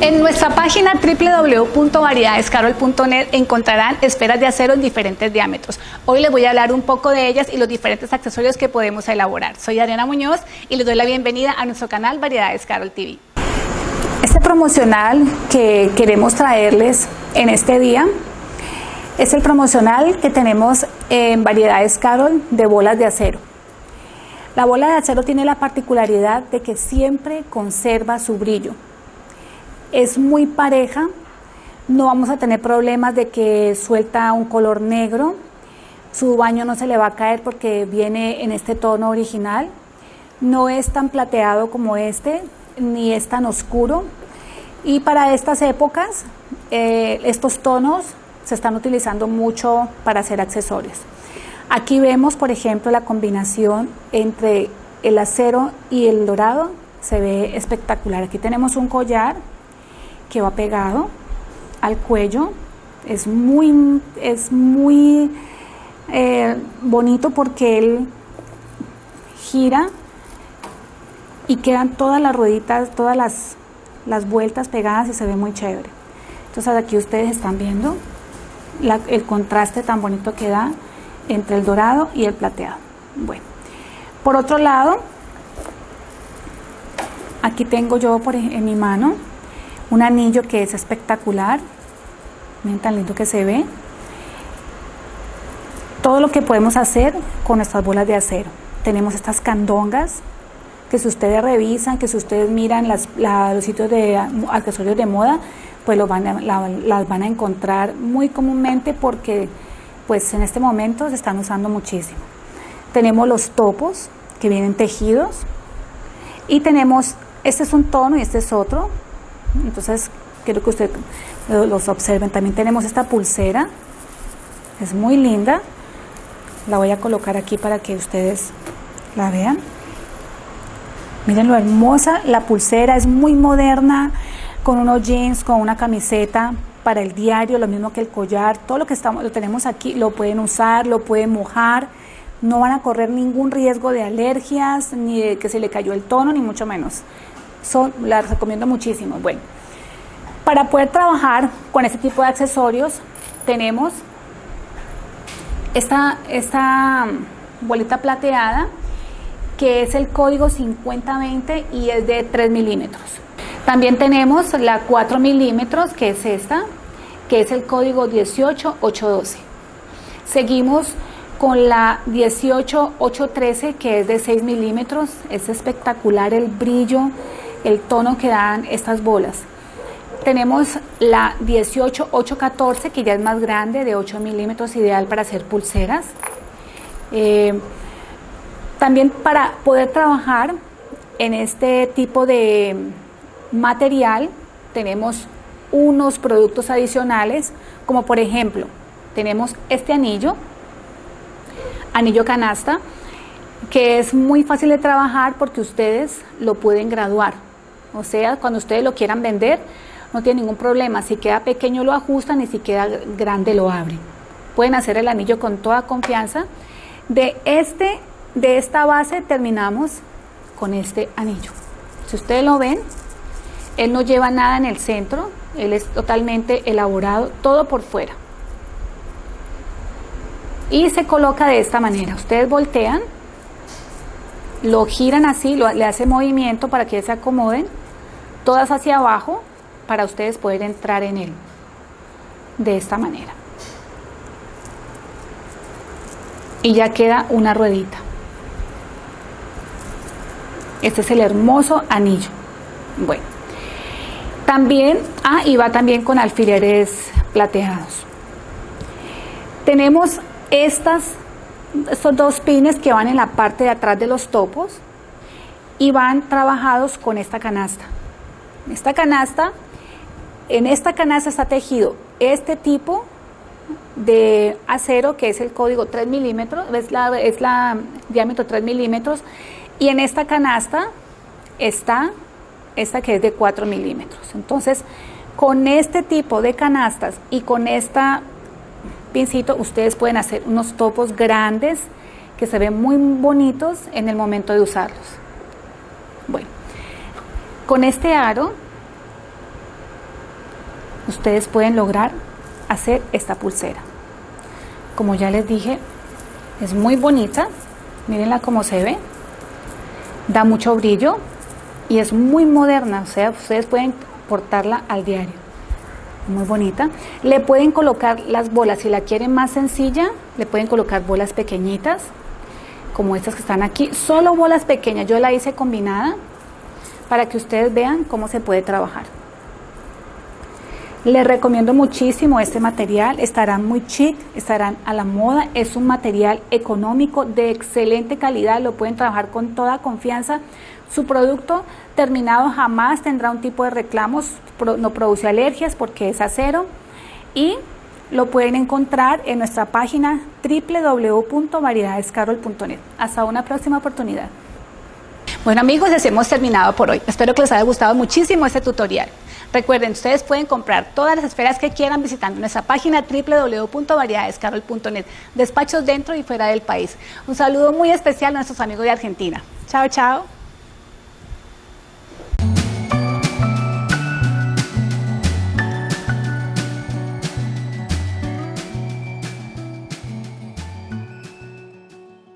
En nuestra página www.variedadescarol.net encontrarán esferas de acero en diferentes diámetros. Hoy les voy a hablar un poco de ellas y los diferentes accesorios que podemos elaborar. Soy Adriana Muñoz y les doy la bienvenida a nuestro canal Variedades Carol TV. Este promocional que queremos traerles en este día es el promocional que tenemos en Variedades Carol de bolas de acero. La bola de acero tiene la particularidad de que siempre conserva su brillo. Es muy pareja, no vamos a tener problemas de que suelta un color negro, su baño no se le va a caer porque viene en este tono original, no es tan plateado como este, ni es tan oscuro, y para estas épocas eh, estos tonos se están utilizando mucho para hacer accesorios. Aquí vemos, por ejemplo, la combinación entre el acero y el dorado, se ve espectacular. Aquí tenemos un collar que va pegado al cuello. Es muy, es muy eh, bonito porque él gira y quedan todas las rueditas, todas las, las vueltas pegadas y se ve muy chévere. Entonces aquí ustedes están viendo el contraste tan bonito que da entre el dorado y el plateado. Bueno, por otro lado, aquí tengo yo por, en mi mano un anillo que es espectacular. Miren tan lindo que se ve. Todo lo que podemos hacer con estas bolas de acero. Tenemos estas candongas que si ustedes revisan, que si ustedes miran las, los sitios de accesorios de moda, pues lo van las van a encontrar muy comúnmente porque pues en este momento se están usando muchísimo. Tenemos los topos que vienen tejidos y tenemos, este es un tono y este es otro, entonces, quiero que ustedes los observen. También tenemos esta pulsera, es muy linda. La voy a colocar aquí para que ustedes la vean. Miren lo hermosa, la pulsera es muy moderna, con unos jeans, con una camiseta para el diario, lo mismo que el collar, todo lo que estamos, lo tenemos aquí, lo pueden usar, lo pueden mojar, no van a correr ningún riesgo de alergias, ni de que se le cayó el tono, ni mucho menos son, las recomiendo muchísimo. Bueno, para poder trabajar con este tipo de accesorios tenemos esta, esta bolita plateada que es el código 5020 y es de 3 milímetros. También tenemos la 4 milímetros que es esta, que es el código 18812. Seguimos con la 18813 que es de 6 milímetros. Es espectacular el brillo el tono que dan estas bolas. Tenemos la 18814 que ya es más grande, de 8 milímetros, ideal para hacer pulseras. Eh, también para poder trabajar en este tipo de material tenemos unos productos adicionales, como por ejemplo, tenemos este anillo, anillo canasta, que es muy fácil de trabajar porque ustedes lo pueden graduar. O sea, cuando ustedes lo quieran vender, no tiene ningún problema. Si queda pequeño lo ajustan y si queda grande lo abren. Pueden hacer el anillo con toda confianza. De, este, de esta base terminamos con este anillo. Si ustedes lo ven, él no lleva nada en el centro, él es totalmente elaborado, todo por fuera. Y se coloca de esta manera. Ustedes voltean, lo giran así, le hace movimiento para que se acomoden todas hacia abajo para ustedes poder entrar en él de esta manera. Y ya queda una ruedita. Este es el hermoso anillo. Bueno, también, ah, y va también con alfileres plateados. Tenemos estos dos pines que van en la parte de atrás de los topos y van trabajados con esta canasta. Esta canasta, en esta canasta está tejido este tipo de acero que es el código 3 milímetros, es la, es la diámetro 3 milímetros y en esta canasta está esta que es de 4 milímetros. Entonces, con este tipo de canastas y con esta pincito, ustedes pueden hacer unos topos grandes que se ven muy bonitos en el momento de usarlos. Bueno, Con este aro, ustedes pueden lograr hacer esta pulsera. Como ya les dije, es muy bonita. Mírenla cómo se ve. Da mucho brillo y es muy moderna. O sea, ustedes pueden portarla al diario. Muy bonita. Le pueden colocar las bolas, si la quieren más sencilla, le pueden colocar bolas pequeñitas, como estas que están aquí. Solo bolas pequeñas. Yo la hice combinada para que ustedes vean cómo se puede trabajar. Les recomiendo muchísimo este material, estarán muy chic, estarán a la moda, es un material económico de excelente calidad, lo pueden trabajar con toda confianza. Su producto terminado jamás tendrá un tipo de reclamos, no produce alergias porque es acero y lo pueden encontrar en nuestra página www.variedadescarol.net. Hasta una próxima oportunidad. Bueno amigos, les hemos terminado por hoy. Espero que les haya gustado muchísimo este tutorial. Recuerden, ustedes pueden comprar todas las esferas que quieran visitando nuestra página www.variedadescarol.net. Despachos dentro y fuera del país. Un saludo muy especial a nuestros amigos de Argentina. Chao, chao.